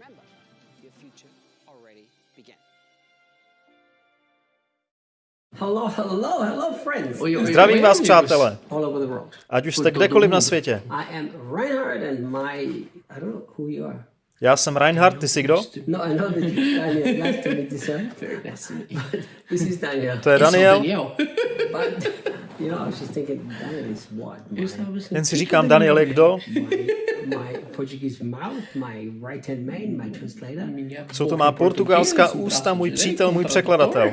Remember, your future already began. Hello, hello, hello, friends. Zdravím vás, přátelé, ať už jste kdekoliv na světě. I am Reinhard, and my I don't know who you are. Já jsem Reinhard, ty jsi kdo? No, I know that Daniel. Nice to meet you, sir. Very nice to meet you. This is Daniel. To je Daniel. Daniel. But you know, I was just thinking, Daniel is what? My, Eu estava pensando, Jen si říkám, Daniel je kdo? my, my Portuguese mouth, my right hand man, my translator. Minha Jsou to má portugalská ústa, můj přítel, můj překladatel.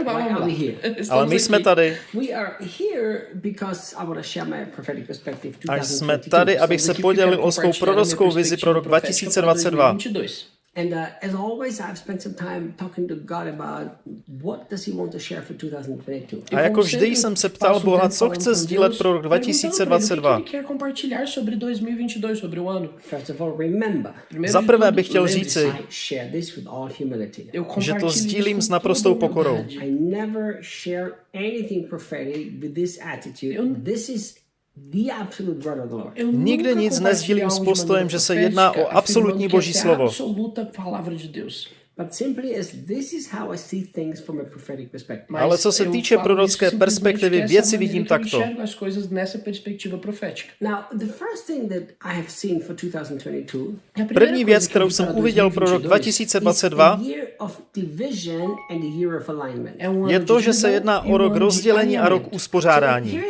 Ale my jsme tady We are here because I want to share my prophetic perspective a jsme 2022. tady, abych se podělil o svou prorockou vizi pro rok perspectiva profética para 2022. 2022. And uh, as always, I've spent some time talking to God about what does He want to share for 2022. A jako vždy jsem se ptal Boha, co chce sdílet pro rok 2022. O que ele quer compartilhar sobre 2022, sobre o ano? First of all, Za prvé bych chtěl říci, že to sdílím s naprostou pokorou. I never share anything prophetic with this attitude. This is nunca nic nezdílím s postojem, že se jedná o absolutní boží slovo. Absoluta palavra de Deus. But simply as this is how I see things from a prophetic perspective. Mas Ale co se týče prorocké perspektivy, věci vidím takto. enxergo as coisas nessa perspectiva profética. Now, the first thing that I have seen for 2022 A primeira První věc, kterou jsem uviděl pro rok 2022 is 2022, the year of division and the year of alignment. é um je to, že se jedná o rok rozdělení a rok uspořádání.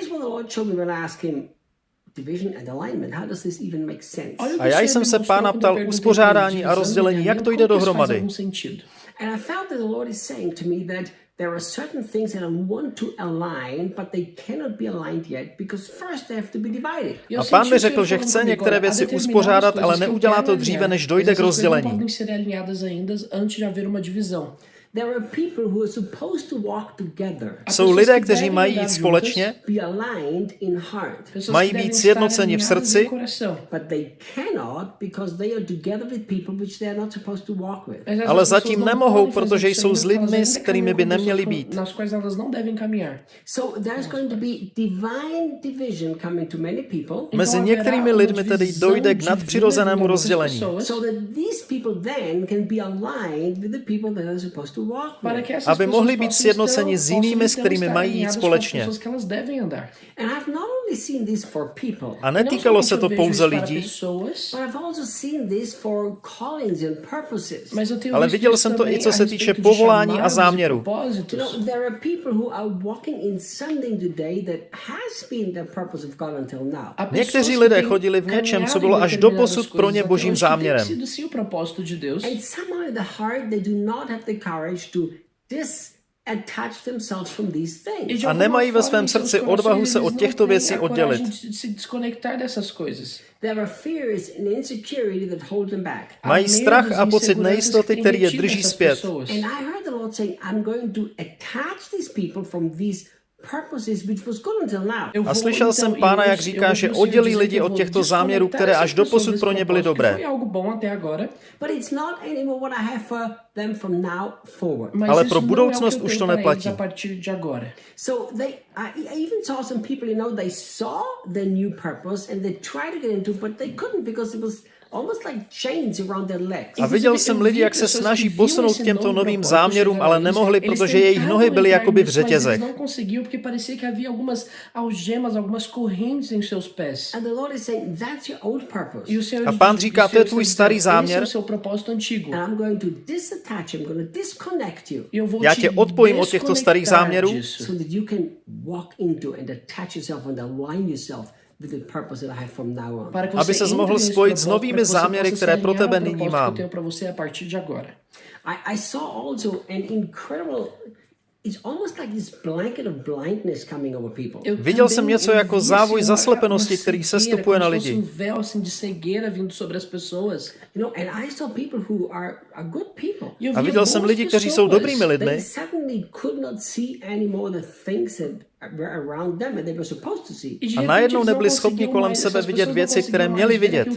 A já jsem se pána ptal, uspořádání a rozdělení, jak to jde dohromady? algum sentido? And I felt that the Lord is saying to me that there are certain things that I want to align, but they cannot be aligned yet because first they have to be divided. Eu A pán mi řekl, že chce některé věci uspořádat, ale neudělá to dříve, než dojde k rozdělení. Jsou lidé, kteří mají jít společně, mají být sjednoceni v srdci, Ale zatím nemohou, protože jsou s lidmi, s kterými by neměli být. Mezi některými lidmi tedy dojde k nadpřirozenému rozdělení. so that these people then can be aligned with the people that are supposed to aby mohli být sjednoceni s jinými, s kterými mají jít společně. pessoas que elas devem andar. And I've not only seen this for people, A E netýkalo se to pouze lidí, pessoas, but I've also seen this for callings and purposes. mas eu tenho Ale viděl jsem to i co se týče povolání a e záměru. You propósitos. know, there are people who are walking in something today that has been the purpose of God until now. Há pessoas Někteří lidé chodili v něčem, co bylo em až determinadas doposud pro ně božím záměrem. A nemají ve svém srdci odvahu se od těchto věcí oddělit. de se desconectar dessas coisas. There are fears and insecurity that hold them back. Há Mají strach a pocit nejistoty, který je drží zpět. pessoas. And I heard the Lord saying, I'm going to attach these people from these purposes which was good until now. Eu A slyšel jsem pána, jak říká, že oddělí lidi od těchto záměrů, které až doposud pessoas pro ně byly dobré. que Foi algo bom até agora, But it's not anymore what I have for them from now forward. mas Ale pro budoucnost už to neplatí. A viděl jsem lidi, jak se snaží posunout k těmto novým záměrům, ale nemohli, protože jejich nohy byly jakoby v řetězech. Eles não conseguiam porque parecia que havia algumas algemas, algumas correntes em seus pés. And the Lord is saying, that's your old purpose. O Senhor A pán říká, to je tvůj starý záměr. Já tě odpojím od těchto starých záměrů. Aby entre mohl spojit s novými záměry, které se pro tebe nyní mám. eu tenho para você a partir de agora. I, I saw also an incredible, it's almost like this blanket of blindness coming over people. Eu Viděl jsem něco jako závoj zaslepenosti, který cegueira, sestupuje na se lidi. A viděl jsem lidi, kteří jsou dobrými lidmi, a najednou nebyli schopni kolem sebe vidět věci, které měli vidět.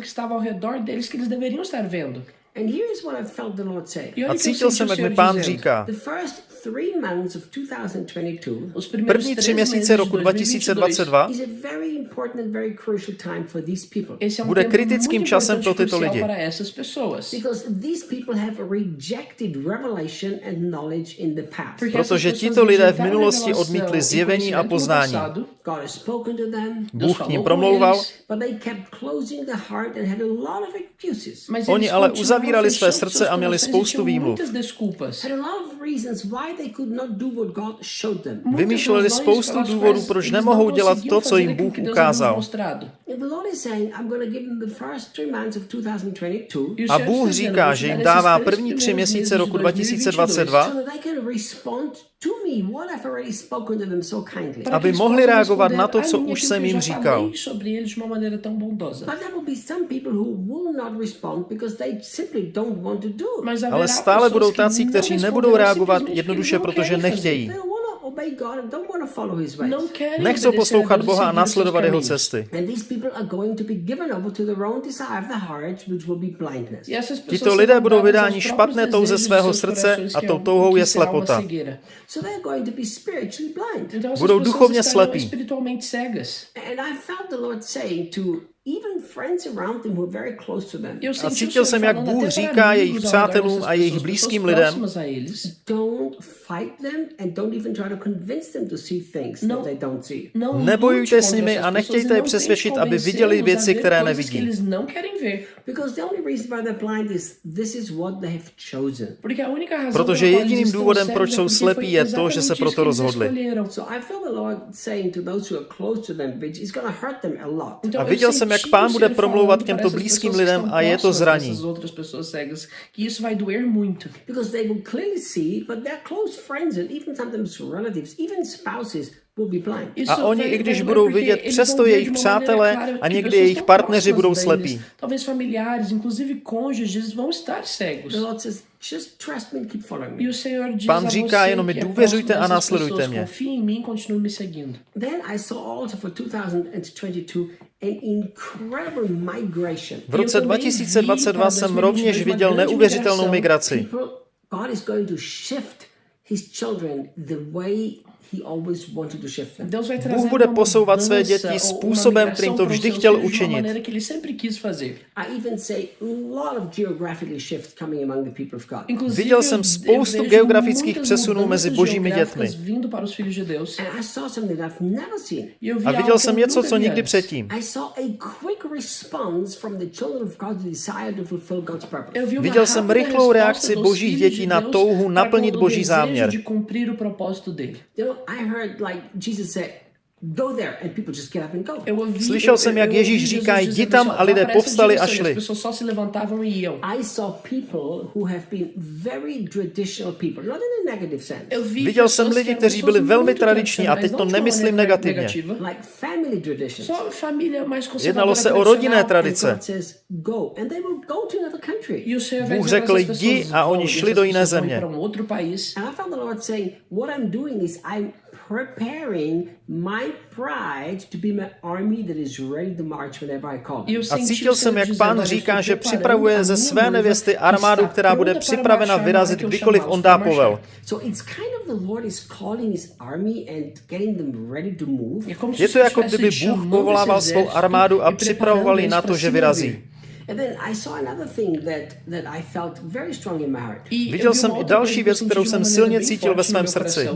A cítil jsem, jak mi pán říká, První tři měsíce roku 2022 bude kritickým časem pro tyto lidi, protože tito lidé v minulosti odmítli zjevení a poznání. Bůh k ním promlouval, oni ale uzavírali své srdce a měli spoustu výmluv. Vymýšleli spoustu důvodů, proč nemohou dělat to, co jim Bůh ukázal. A Bůh říká, že jim dává první tři měsíce roku 2022, aby mohli reagovat na to, co už jsem jim říkal. Ale stále budou tací, kteří nebudou reagovat jednoduše, protože nechtějí. Nechcou poslouchat Boha a následovat jeho cesty. Tito lidé budou vydáni špatné touze svého srdce a tou touhou je slepota. Budou duchovně slepí. Jo, cítil jsem, jak Bůh říká jejich přátelům a jejich blízkým lidem, nebojujte s nimi a nechtějte je přesvědčit, aby viděli věci, které nevidí. Protože jediným důvodem, proč jsou slepí, je to, že se proto rozhodli. A viděl jsem, jak pán bude promlouvat k těmto blízkým lidem a je to zraní. A oni, i když budou vidět, přesto jejich přátelé a někdy jejich partneři budou slepí. Pán říká jenom mi důvěřujte a následujte mě. V roce 2022 jsem rovněž viděl neuvěřitelnou migraci. Bůh bude posouvat své děti způsobem, kterým to vždy chtěl učinit. Viděl jsem spoustu geografických přesunů mezi božími dětmi. A viděl jsem něco, co nikdy předtím. Viděl jsem rychlou reakci božích dětí na touhu naplnit boží záměr. I heard like Jesus said, Slyšel jsem, jak Ježíš říká, jdi tam a lidé povstali a šli. Viděl jsem lidi, kteří byli velmi tradiční a teď to nemyslím negativně. Jednalo se o rodinné tradice. Bůh řekl, jdi a oni šli do jiné země. A cítil jsem, jak pán říká, že připravuje ze své nevěsty armádu, která bude připravena vyrazit, kdykoliv on dá povel. Je to jako kdyby Bůh povolával svou armádu a připravoval ji na to, že vyrazí. Viděl jsem i další věc, kterou jsem silně cítil ve svém srdci.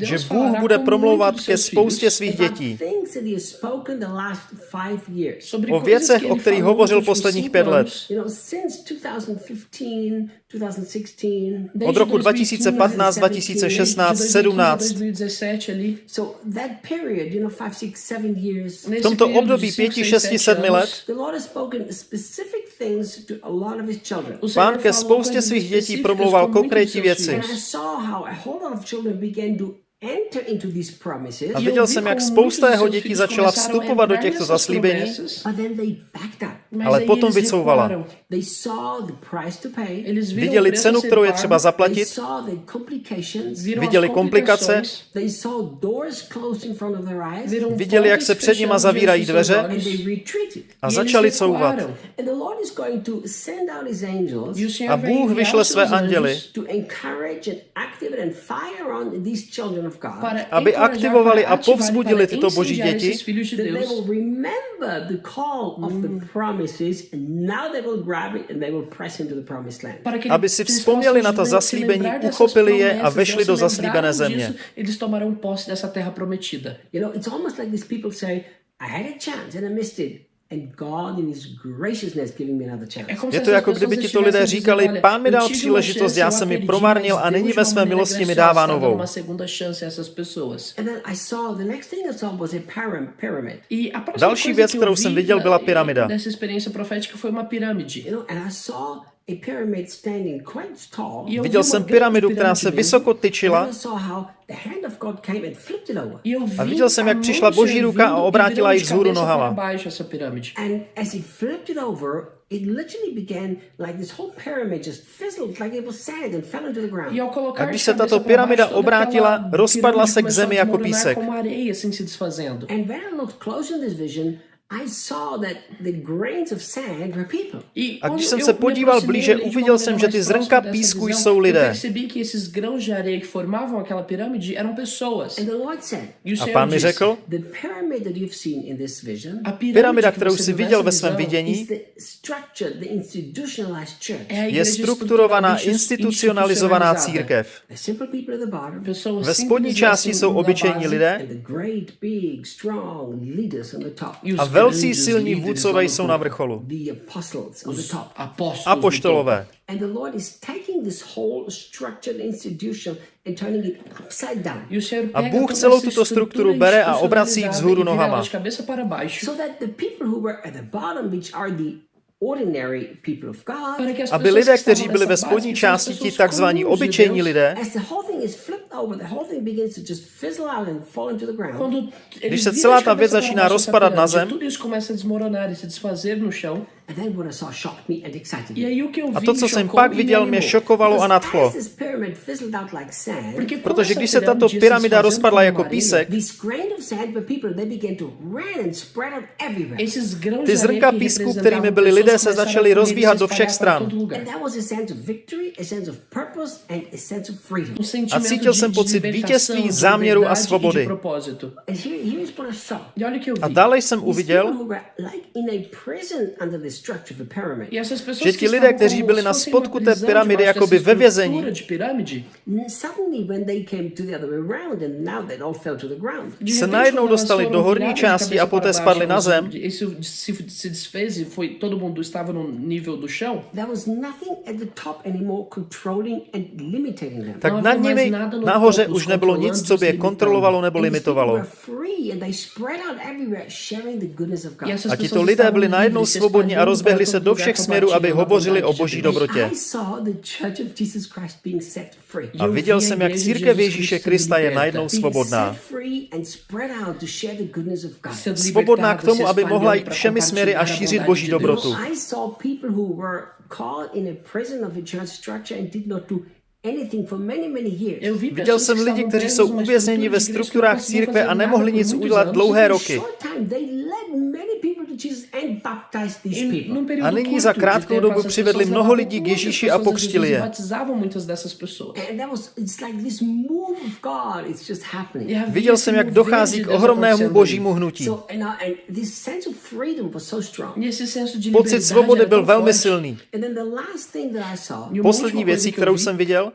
Že Bůh bude promlouvat ke spoustě svých dětí. O věcech, o kterých hovořil posledních pět let. Od roku 2015, 2016, 17. V tomto období 5, 6, 7 let pán ke spoustě svých dětí promluval konkrétní věci. A viděl jsem, jak spousta jeho dětí začala vstupovat do těchto zaslíbení, ale potom vycouvala. Viděli cenu, kterou je třeba zaplatit, viděli komplikace, viděli, jak se před nima zavírají dveře. A začali couvat. A Bůh vyšle své anděly, aby aktivovali a povzbudili tyto boží děti, aby si vzpomněli na ta zaslíbení, uchopili je a vešli do zaslíbené země. You know, it's almost like these people say, I had a chance and I missed it. Je to jako kdyby ti to lidé říkali, pán mi dal příležitost, já jsem ji promarnil a nyní ve své milosti mi dává novou. Další věc, kterou jsem viděl, byla pyramida. Viděl jsem pyramidu, která se vysoko tyčila. A viděl jsem, jak přišla boží ruka a obrátila ji vzhůru nohama. A když se tato pyramida obrátila, rozpadla se k zemi jako písek. A když jsem se podíval blíže, uviděl jsem, že ty zrnka písku jsou lidé. A pán mi řekl, pyramida, kterou jsi viděl ve svém vidění, je strukturovaná institucionalizovaná církev. Ve spodní části jsou obyčejní lidé. a Velcí silní vůdcové jsou na vrcholu. Apoštolové. A Bůh celou tuto strukturu bere a obrací vzhůru nohama. Aby lidé, kteří byli ve spodní části, ti takzvaní obyčejní lidé, když se celá ta věc začíná rozpadat na zem, a to, co jsem pak viděl, mě šokovalo a nadchlo. Protože když se tato pyramida rozpadla jako písek, ty zrnka písku, kterými byli lidé, se začaly rozbíhat do všech stran. A cítil jsem pocit vítězství, záměru a svobody. A dále jsem uviděl, že ti lidé, kteří byli na spodku té pyramidy, jako by ve vězení, se najednou dostali do horní části a poté spadli na zem, tak nad nimi nahoře už nebylo nic, co by je kontrolovalo nebo limitovalo. A tito lidé byli najednou svobodní a rozběhli se do všech směrů, aby hovořili o boží dobrotě. A viděl jsem, jak církev Ježíše Krista je najednou svobodná. Svobodná k tomu, aby mohla jít všemi směry a šířit boží dobrotu. Viděl jsem lidi, kteří jsou uvězněni ve strukturách církve a nemohli nic udělat dlouhé roky. A nyní za krátkou dobu přivedli mnoho lidí k Ježíši a pokřtili je. Viděl jsem, jak dochází k ohromnému božímu hnutí. Pocit svobody byl velmi silný. Poslední věcí, kterou jsem viděl,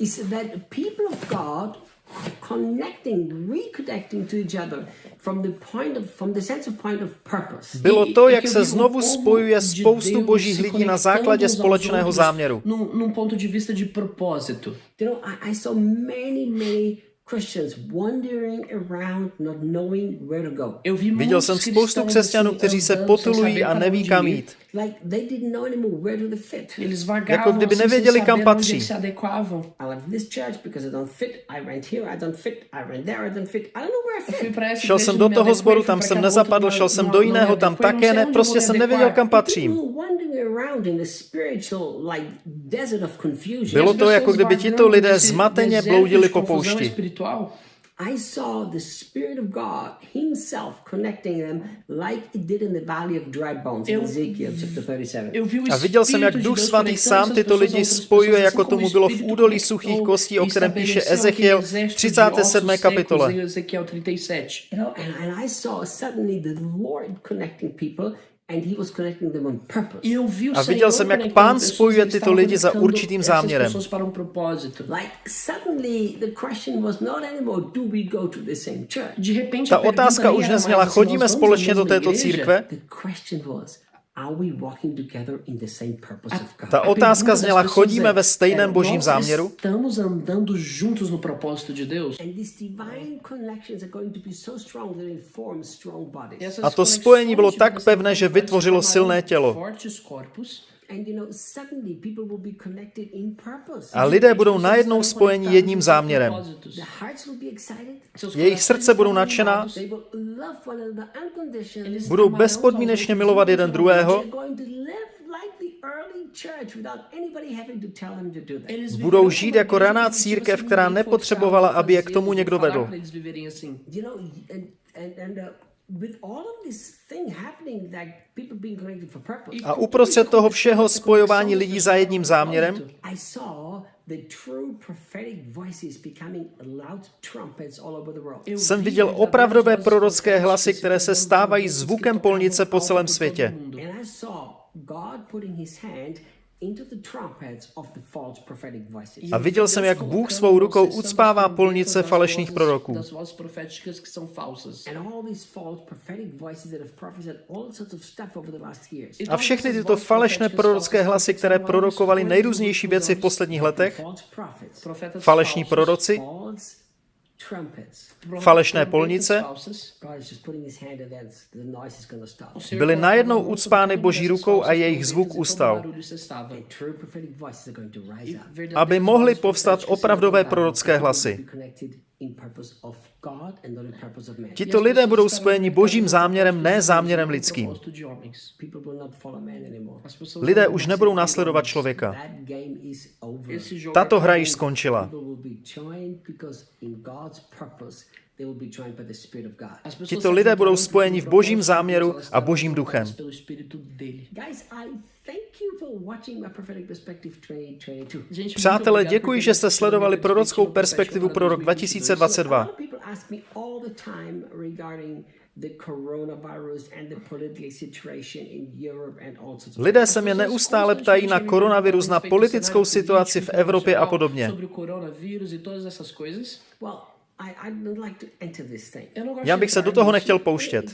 bylo to, jak se znovu spojuje spoustu božích lidí na základě společného záměru. Viděl jsem spoustu křesťanů, kteří se potulují a neví, kam jít. Jako kdyby nevěděli, kam patří. Šel jsem do toho sboru, tam jsem nezapadl, šel jsem do jiného, tam také ne, prostě jsem nevěděl, kam patřím. Bylo to, jako kdyby tito lidé zmateně bloudili po poušti espiritual. I saw the Spirit of God Himself connecting them like it did in the Valley of Dry Bones in Ezekiel chapter 37. A viděl jsem, jak Duch Svatý sám tyto lidi spojuje, jako tomu bylo v údolí suchých kostí, o kterém píše Ezechiel 37. kapitole. You know, and I saw suddenly the Lord connecting people a viděl jsem, jak pán spojuje tyto lidi za určitým záměrem. Ta otázka už nezněla, chodíme společně do této církve? A ta otázka zněla, chodíme ve stejném božím záměru? A to spojení bylo tak pevné, že vytvořilo silné tělo. A lidé budou najednou spojeni jedním záměrem. Jejich srdce budou nadšená, budou bezpodmínečně milovat jeden druhého, Budou žít jako raná církev, která nepotřebovala, aby je k tomu někdo vedl. A uprostřed toho všeho spojování lidí za jedním záměrem? Jsem viděl opravdové prorocké hlasy, které se stávají zvukem polnice po celém světě. A viděl jsem, jak Bůh svou rukou ucpává polnice falešných proroků. A všechny tyto falešné prorocké hlasy, které prorokovaly nejrůznější věci v posledních letech, falešní proroci, Falešné polnice? byly najednou ucpány boží rukou a jejich zvuk ustal, aby mohly povstat opravdové prorocké hlasy. Tito lidé budou spojeni božím záměrem, ne záměrem lidským. Lidé už nebudou následovat člověka. Tato hra již skončila. Tito lidé budou spojeni v božím záměru a božím duchem. Přátelé, děkuji, že jste sledovali prorockou perspektivu pro rok 2022. Lidé se mě neustále ptají na koronavirus, na politickou situaci v Evropě a podobně. Já bych se do toho nechtěl pouštět.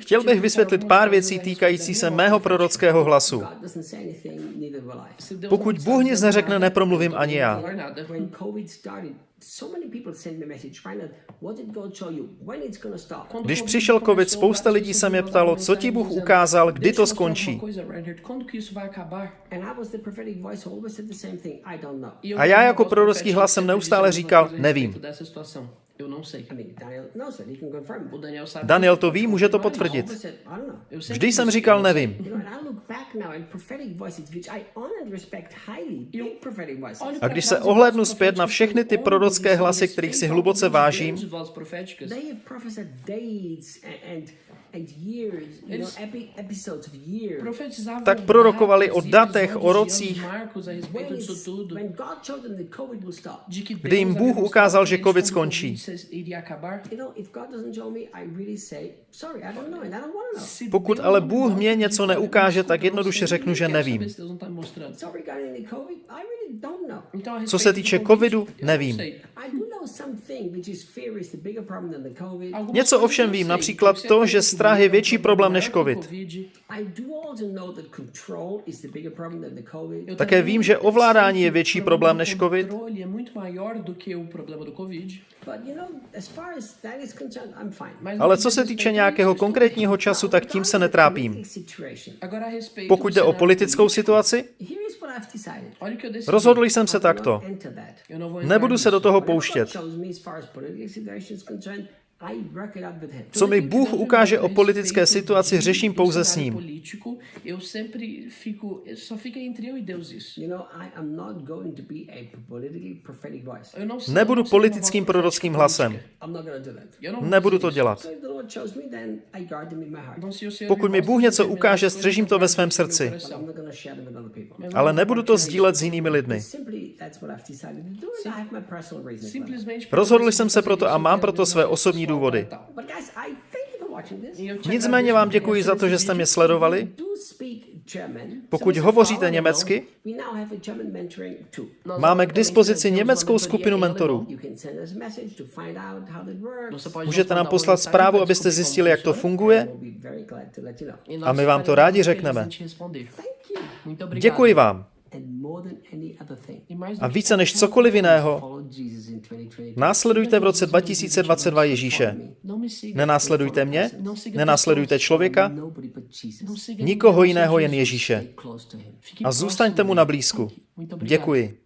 Chtěl bych vysvětlit pár věcí týkající se mého prorockého hlasu. Pokud Bůh nic neřekne, nepromluvím ani já. Když přišel COVID, spousta lidí se mě ptalo, co ti Bůh ukázal, kdy to skončí. A já jako prorocký hlas jsem neustále říkal, nevím. Daniel to ví, může to potvrdit. Vždy jsem říkal, nevím. A když se ohlédnu zpět na všechny ty prorocké hlasy, kterých si hluboce vážím, tak prorokovali o datech, o rocích, kdy jim Bůh ukázal, že COVID skončí. Pokud ale Bůh mě něco neukáže, tak jednoduše řeknu, že nevím. Co se týče covidu, nevím. Něco ovšem vím, například to, že strach je větší problém než COVID. Také vím, že ovládání je větší problém než COVID. Ale co se týče nějakého konkrétního času, tak tím se netrápím. Pokud jde o politickou situaci, rozhodl jsem se takto. Nebudu se do toho pouštět. shows me as far as political situation is concerned Co mi Bůh ukáže o politické situaci, řeším pouze s ním. Nebudu politickým prorockým hlasem. Nebudu to dělat. Pokud mi Bůh něco ukáže, střežím to ve svém srdci. Ale nebudu to sdílet s jinými lidmi. Rozhodl jsem se proto a mám proto své osobní důvody. Nicméně vám děkuji za to, že jste mě sledovali. Pokud hovoříte německy, máme k dispozici německou skupinu mentorů. Můžete nám poslat zprávu, abyste zjistili, jak to funguje a my vám to rádi řekneme. Děkuji vám. A více než cokoliv jiného, následujte v roce 2022 Ježíše. Nenásledujte mě, nenásledujte člověka, nikoho jiného, jen Ježíše. A zůstaňte mu na blízku. Děkuji.